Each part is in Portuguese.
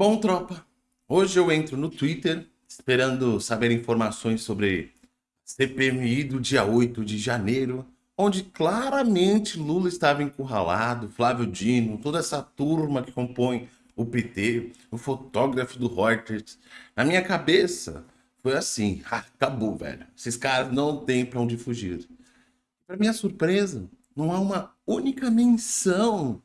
Bom, tropa, hoje eu entro no Twitter esperando saber informações sobre CPMI do dia 8 de janeiro, onde claramente Lula estava encurralado, Flávio Dino, toda essa turma que compõe o PT, o fotógrafo do Reuters. Na minha cabeça, foi assim, ah, acabou, velho. Esses caras não têm para onde fugir. Para minha surpresa, não há uma única menção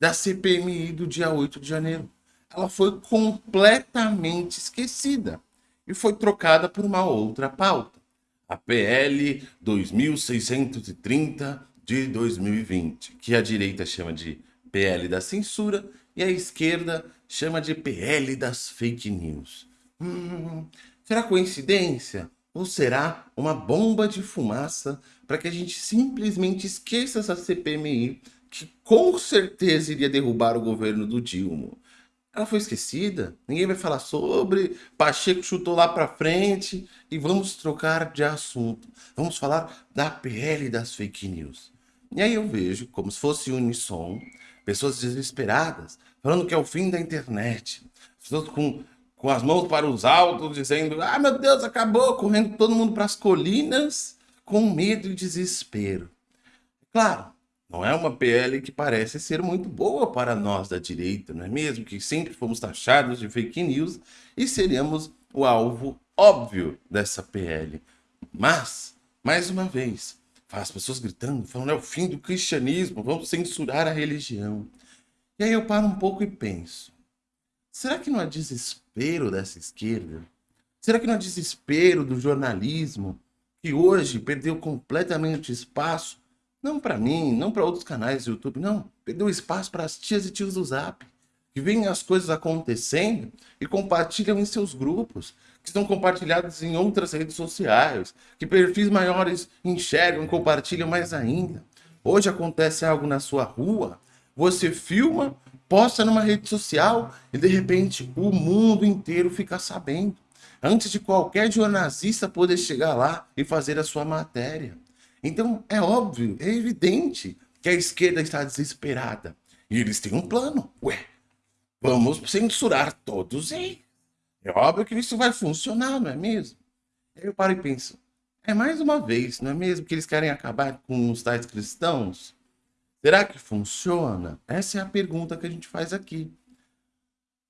da CPMI do dia 8 de janeiro. Ela foi completamente esquecida e foi trocada por uma outra pauta. A PL 2630 de 2020, que a direita chama de PL da censura e a esquerda chama de PL das fake news. Hum, será coincidência? Ou será uma bomba de fumaça para que a gente simplesmente esqueça essa CPMI que com certeza iria derrubar o governo do Dilma? Ela foi esquecida, ninguém vai falar sobre, Pacheco chutou lá para frente e vamos trocar de assunto. Vamos falar da PL das fake news. E aí eu vejo, como se fosse unissom, pessoas desesperadas, falando que é o fim da internet. Pessoas com, com as mãos para os altos, dizendo, ah meu Deus, acabou, correndo todo mundo para as colinas, com medo e desespero. Claro, não é uma PL que parece ser muito boa para nós da direita, não é mesmo? Que sempre fomos taxados de fake news e seríamos o alvo óbvio dessa PL. Mas, mais uma vez, as pessoas gritando, falando é o fim do cristianismo, vamos censurar a religião. E aí eu paro um pouco e penso, será que não há desespero dessa esquerda? Será que não há desespero do jornalismo, que hoje perdeu completamente espaço, não para mim, não para outros canais do YouTube, não, perdeu espaço para as tias e tios do Zap, que veem as coisas acontecendo e compartilham em seus grupos, que estão compartilhados em outras redes sociais, que perfis maiores enxergam e compartilham mais ainda. Hoje acontece algo na sua rua, você filma, posta numa rede social e de repente o mundo inteiro fica sabendo. Antes de qualquer jornalista poder chegar lá e fazer a sua matéria. Então é óbvio, é evidente que a esquerda está desesperada. E eles têm um plano. Ué, vamos censurar todos eles. É óbvio que isso vai funcionar, não é mesmo? Eu paro e penso, é mais uma vez, não é mesmo que eles querem acabar com os tais cristãos? Será que funciona? Essa é a pergunta que a gente faz aqui.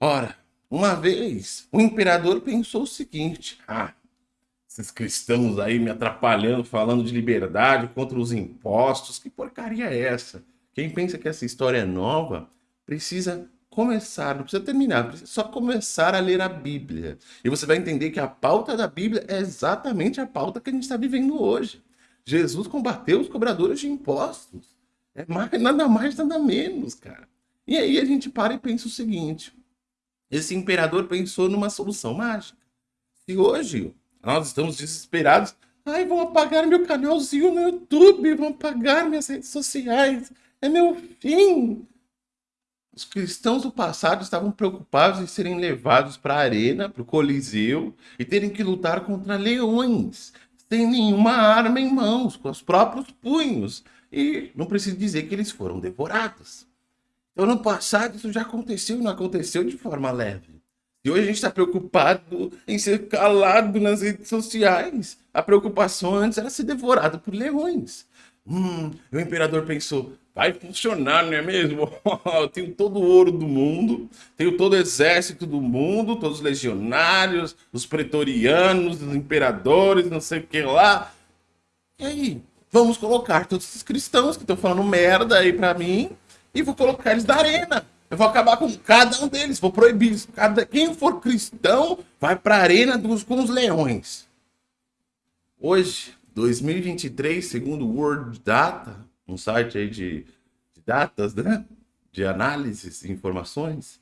Ora, uma vez, o imperador pensou o seguinte, ah, esses cristãos aí me atrapalhando, falando de liberdade contra os impostos, que porcaria é essa? Quem pensa que essa história é nova, precisa começar, não precisa terminar, precisa só começar a ler a Bíblia. E você vai entender que a pauta da Bíblia é exatamente a pauta que a gente está vivendo hoje. Jesus combateu os cobradores de impostos. É mais, nada mais, nada menos, cara. E aí a gente para e pensa o seguinte. Esse imperador pensou numa solução mágica. Se hoje nós estamos desesperados, ai, vão apagar meu canalzinho no YouTube, vão apagar minhas redes sociais, é meu fim. Os cristãos do passado estavam preocupados em serem levados para a arena, para o Coliseu, e terem que lutar contra leões, sem nenhuma arma em mãos, com os próprios punhos. E não preciso dizer que eles foram devorados. Então, no passado, isso já aconteceu e não aconteceu de forma leve. E hoje a gente está preocupado em ser calado nas redes sociais. A preocupação antes era ser devorado por leões. Hum, o imperador pensou, vai funcionar, não é mesmo? Eu tenho todo o ouro do mundo, tenho todo o exército do mundo, todos os legionários, os pretorianos, os imperadores, não sei o que lá. E aí, vamos colocar todos esses cristãos que estão falando merda aí pra mim e vou colocar eles na arena. Eu vou acabar com cada um deles, vou proibir. Cada, quem for cristão vai pra arena dos, com os leões. Hoje, 2023, segundo o World Data, um site aí de, de datas, né? De análises e informações,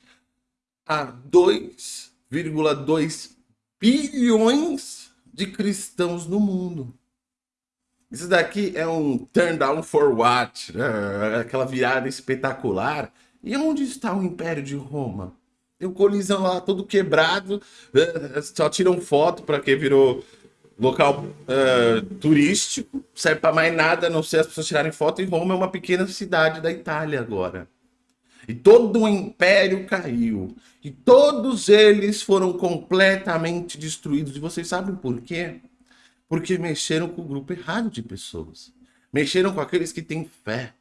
há 2,2 bilhões de cristãos no mundo. Isso daqui é um turn down for what? Né? Aquela virada espetacular. E onde está o Império de Roma? Tem o Colisão lá todo quebrado, né? só tiram foto para que virou local uh, turístico, serve para mais nada, a não ser as pessoas tirarem foto, e Roma é uma pequena cidade da Itália agora. e todo o império caiu, e todos eles foram completamente destruídos. E vocês sabem por quê? Porque mexeram com o grupo errado de pessoas. Mexeram com aqueles que têm fé,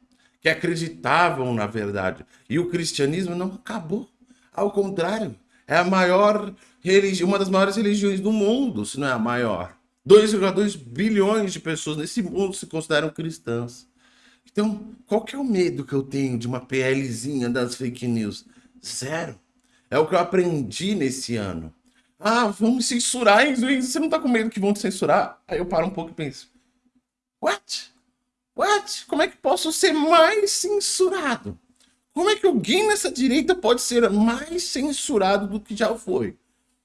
que acreditavam na verdade. E o cristianismo não acabou. Ao contrário, é a maior religião, uma das maiores religiões do mundo, se não é a maior. 2,2 bilhões de pessoas nesse mundo se consideram cristãs. Então, qual que é o medo que eu tenho de uma PLzinha das fake news? Zero. É o que eu aprendi nesse ano. Ah, vamos censurar, hein, Você não tá com medo que vão te censurar? Aí eu paro um pouco e penso, what? What? Como é que posso ser mais censurado? Como é que alguém nessa direita pode ser mais censurado do que já foi?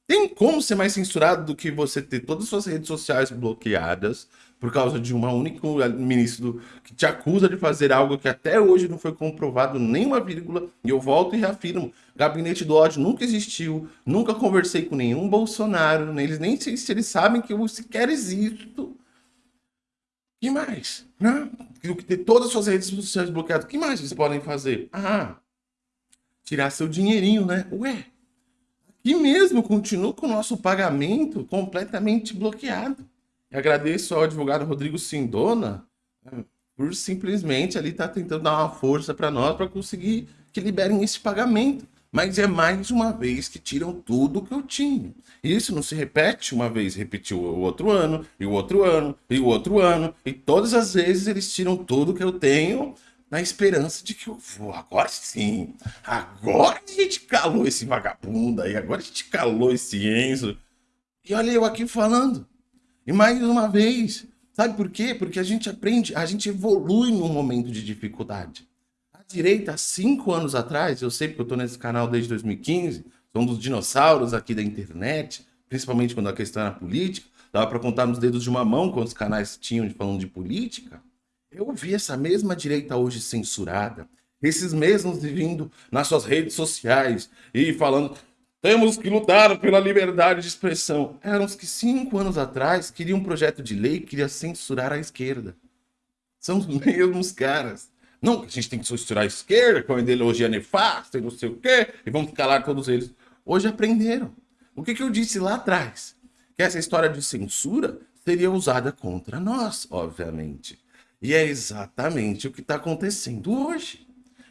Tem como ser mais censurado do que você ter todas as suas redes sociais bloqueadas por causa de uma única ministro que te acusa de fazer algo que até hoje não foi comprovado nem uma vírgula, e eu volto e reafirmo, gabinete do ódio nunca existiu, nunca conversei com nenhum Bolsonaro, eles nem se eles sabem que eu sequer existo. Que mais? Né? Ter todas as suas redes sociais bloqueadas, o que mais vocês podem fazer? Ah, tirar seu dinheirinho, né? Ué, e mesmo continua com o nosso pagamento completamente bloqueado. E agradeço ao advogado Rodrigo Sindona né, por simplesmente ali estar tá tentando dar uma força para nós para conseguir que liberem esse pagamento. Mas é mais uma vez que tiram tudo que eu tinha. Isso não se repete uma vez, repetiu o outro ano, e o outro ano, e o outro ano, e todas as vezes eles tiram tudo que eu tenho na esperança de que eu vou. Agora sim, agora a gente calou esse vagabundo aí, agora a gente calou esse Enzo. E olha eu aqui falando. E mais uma vez, sabe por quê? Porque a gente aprende, a gente evolui num momento de dificuldade. Direita, cinco anos atrás, eu sei porque eu estou nesse canal desde 2015, sou um dos dinossauros aqui da internet, principalmente quando a questão era política, dava para contar nos dedos de uma mão quantos canais tinham falando de política. Eu vi essa mesma direita hoje censurada, esses mesmos vindo nas suas redes sociais e falando temos que lutar pela liberdade de expressão. Eram os que cinco anos atrás queriam um projeto de lei que queria censurar a esquerda. São os mesmos caras. Não, a gente tem que censurar a esquerda com a ideologia nefasta e não sei o quê, e vamos calar todos eles. Hoje aprenderam. O que, que eu disse lá atrás? Que essa história de censura seria usada contra nós, obviamente. E é exatamente o que está acontecendo hoje.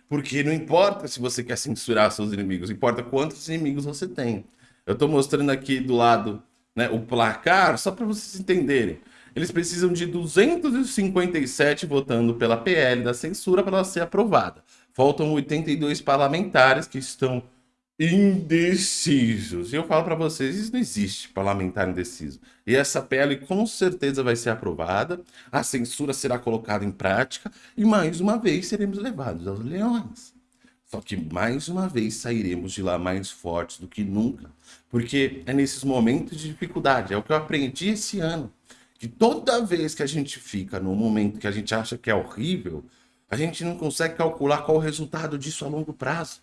Porque não importa se você quer censurar seus inimigos, importa quantos inimigos você tem. Eu estou mostrando aqui do lado né, o placar, só para vocês entenderem. Eles precisam de 257 votando pela PL da censura para ela ser aprovada. Faltam 82 parlamentares que estão indecisos. E eu falo para vocês, isso não existe parlamentar indeciso. E essa PL com certeza vai ser aprovada, a censura será colocada em prática e mais uma vez seremos levados aos leões. Só que mais uma vez sairemos de lá mais fortes do que nunca, porque é nesses momentos de dificuldade, é o que eu aprendi esse ano, que toda vez que a gente fica num momento que a gente acha que é horrível, a gente não consegue calcular qual o resultado disso a longo prazo.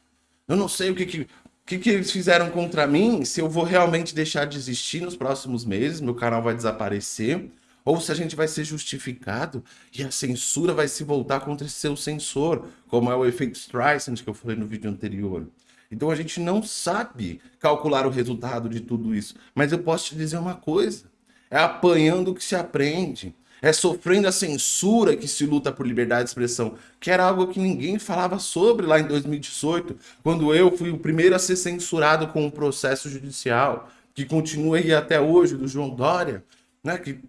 Eu não sei o que, que que, que eles fizeram contra mim, se eu vou realmente deixar de existir nos próximos meses, meu canal vai desaparecer, ou se a gente vai ser justificado e a censura vai se voltar contra esse seu censor, como é o efeito Streisand que eu falei no vídeo anterior. Então a gente não sabe calcular o resultado de tudo isso. Mas eu posso te dizer uma coisa, é apanhando que se aprende. É sofrendo a censura que se luta por liberdade de expressão, que era algo que ninguém falava sobre lá em 2018, quando eu fui o primeiro a ser censurado com um processo judicial, que continua aí até hoje, do João Dória, né, que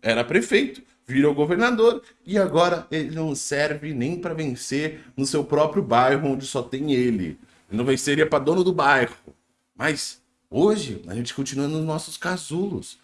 era prefeito, virou governador e agora ele não serve nem para vencer no seu próprio bairro, onde só tem ele. Ele não venceria para dono do bairro. Mas hoje a gente continua nos nossos casulos,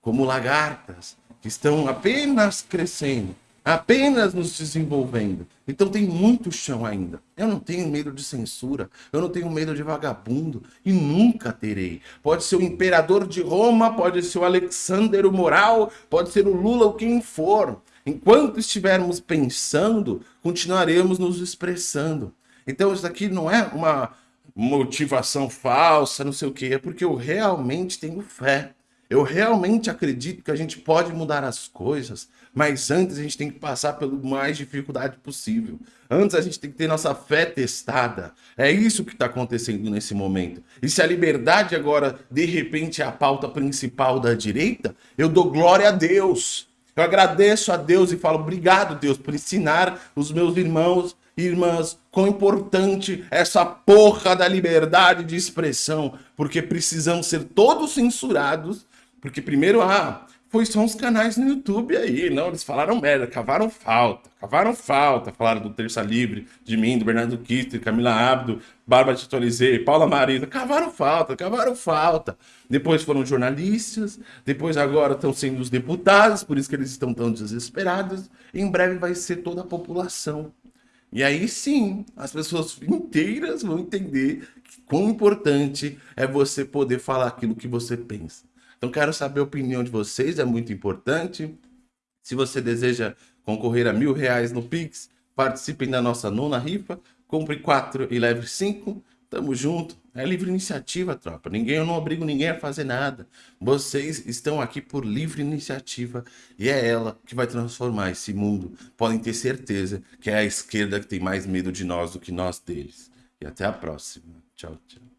como lagartas, que estão apenas crescendo, apenas nos desenvolvendo. Então tem muito chão ainda. Eu não tenho medo de censura, eu não tenho medo de vagabundo e nunca terei. Pode ser o imperador de Roma, pode ser o Alexander o Moral, pode ser o Lula, ou quem for. Enquanto estivermos pensando, continuaremos nos expressando. Então isso daqui não é uma motivação falsa, não sei o que, é porque eu realmente tenho fé Eu realmente acredito que a gente pode mudar as coisas, mas antes a gente tem que passar pelo mais dificuldade possível. Antes a gente tem que ter nossa fé testada. É isso que está acontecendo nesse momento. E se a liberdade agora, de repente, é a pauta principal da direita, eu dou glória a Deus. Eu agradeço a Deus e falo obrigado, Deus, por ensinar os meus irmãos irmãs quão importante essa porra da liberdade de expressão, porque precisamos ser todos censurados, porque primeiro, ah, foi só uns canais no YouTube aí, não, eles falaram merda, cavaram falta, cavaram falta, falaram do Terça Livre, de mim, do Bernardo Kister, Camila Abdo, Bárbara Titolizei, Paula Marisa, cavaram falta, cavaram falta. Depois foram jornalistas, depois agora estão sendo os deputados, por isso que eles estão tão desesperados, em breve vai ser toda a população. E aí sim, as pessoas inteiras vão entender quão importante é você poder falar aquilo que você pensa. Então quero saber a opinião de vocês, é muito importante. Se você deseja concorrer a mil reais no Pix, participem da nossa nona rifa, compre quatro e leve cinco. Tamo junto. É livre iniciativa, tropa. Ninguém, eu não obrigo ninguém a fazer nada. Vocês estão aqui por livre iniciativa e é ela que vai transformar esse mundo. Podem ter certeza que é a esquerda que tem mais medo de nós do que nós deles. E até a próxima. Tchau, tchau.